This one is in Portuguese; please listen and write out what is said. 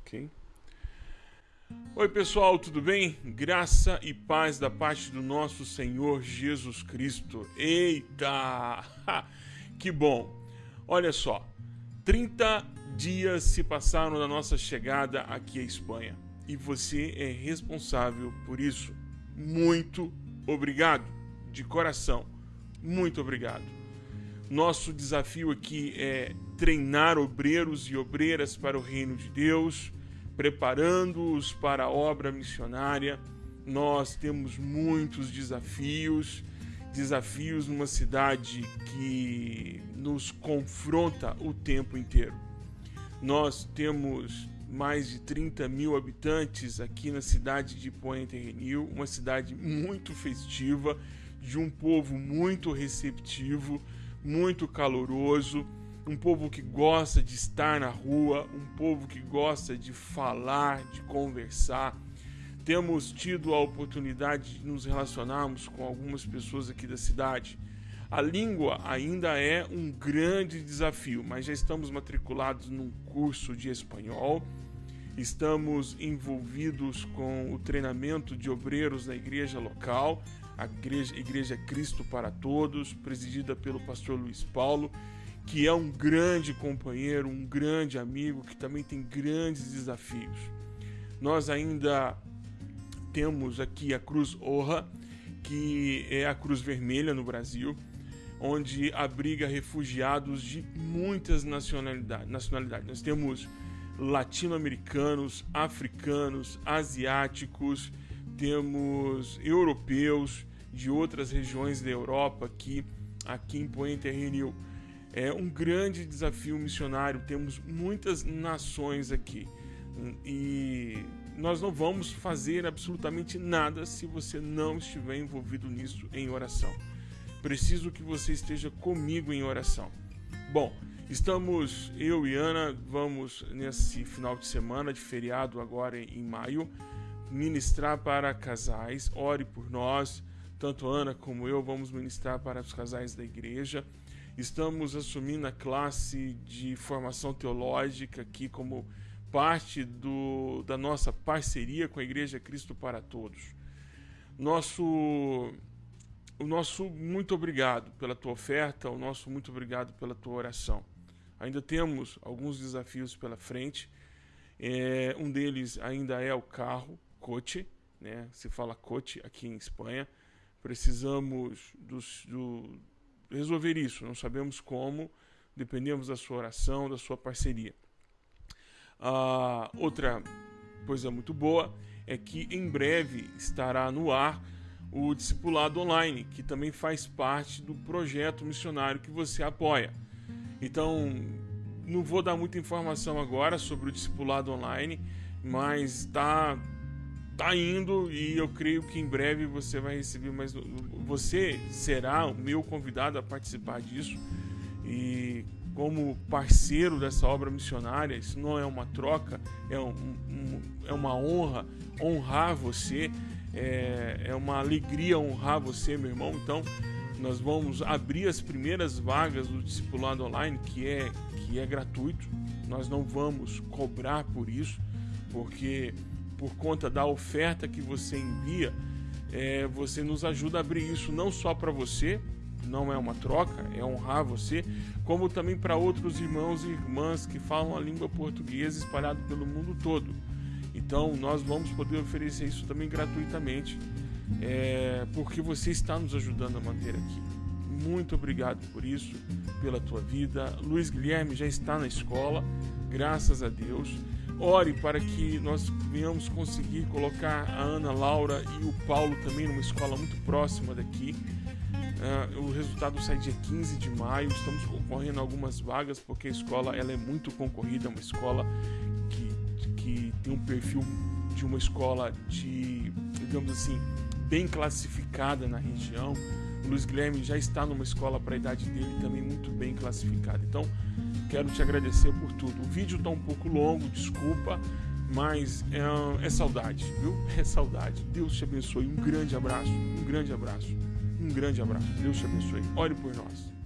Ok. Oi, pessoal, tudo bem? Graça e paz da parte do nosso Senhor Jesus Cristo. Eita! Que bom! Olha só, 30 dias se passaram da nossa chegada aqui à Espanha e você é responsável por isso. Muito obrigado, de coração. Muito obrigado. Nosso desafio aqui é treinar obreiros e obreiras para o reino de Deus, preparando-os para a obra missionária. Nós temos muitos desafios, desafios numa cidade que nos confronta o tempo inteiro. Nós temos mais de 30 mil habitantes aqui na cidade de Pointe Renil, uma cidade muito festiva, de um povo muito receptivo, muito caloroso um povo que gosta de estar na rua, um povo que gosta de falar, de conversar. Temos tido a oportunidade de nos relacionarmos com algumas pessoas aqui da cidade. A língua ainda é um grande desafio, mas já estamos matriculados num curso de espanhol. Estamos envolvidos com o treinamento de obreiros na igreja local, a igreja, igreja Cristo para Todos, presidida pelo pastor Luiz Paulo que é um grande companheiro, um grande amigo, que também tem grandes desafios. Nós ainda temos aqui a Cruz Orra, que é a Cruz Vermelha no Brasil, onde abriga refugiados de muitas nacionalidades. nacionalidades. Nós temos latino-americanos, africanos, asiáticos, temos europeus de outras regiões da Europa aqui, aqui em Pointe Renil é um grande desafio missionário. Temos muitas nações aqui e nós não vamos fazer absolutamente nada se você não estiver envolvido nisso em oração. Preciso que você esteja comigo em oração. Bom, estamos, eu e Ana, vamos nesse final de semana de feriado agora em maio, ministrar para casais. Ore por nós, tanto Ana como eu vamos ministrar para os casais da igreja. Estamos assumindo a classe de formação teológica aqui como parte do, da nossa parceria com a Igreja Cristo para Todos. Nosso, o nosso muito obrigado pela tua oferta, o nosso muito obrigado pela tua oração. Ainda temos alguns desafios pela frente. É, um deles ainda é o carro, coche, né? se fala coche aqui em Espanha. Precisamos do, resolver isso. Não sabemos como, dependemos da sua oração, da sua parceria. Ah, outra coisa muito boa é que em breve estará no ar o Discipulado Online, que também faz parte do projeto missionário que você apoia. Então, não vou dar muita informação agora sobre o Discipulado Online, mas está tá indo e eu creio que em breve você vai receber mais. Você será o meu convidado a participar disso e como parceiro dessa obra missionária, isso não é uma troca, é, um, um, é uma honra honrar você, é, é uma alegria honrar você, meu irmão. Então, nós vamos abrir as primeiras vagas do discipulado online, que é, que é gratuito. Nós não vamos cobrar por isso, porque por conta da oferta que você envia, é, você nos ajuda a abrir isso não só para você, não é uma troca, é honrar você, como também para outros irmãos e irmãs que falam a língua portuguesa espalhado pelo mundo todo. Então nós vamos poder oferecer isso também gratuitamente, é, porque você está nos ajudando a manter aqui. Muito obrigado por isso, pela tua vida. Luiz Guilherme já está na escola, graças a Deus. Ore para que nós venhamos conseguir colocar a Ana Laura e o Paulo também numa escola muito próxima daqui. Uh, o resultado sai dia 15 de maio. Estamos concorrendo algumas vagas porque a escola ela é muito concorrida, é uma escola que, que tem um perfil de uma escola de, digamos assim, bem classificada na região. O Luiz Guilherme já está numa escola para a idade dele também muito bem classificada. Então, quero te agradecer por tudo. O vídeo está um pouco longo, desculpa, mas é, é saudade, viu? É saudade. Deus te abençoe. Um grande abraço, um grande abraço, um grande abraço. Deus te abençoe. Ore por nós.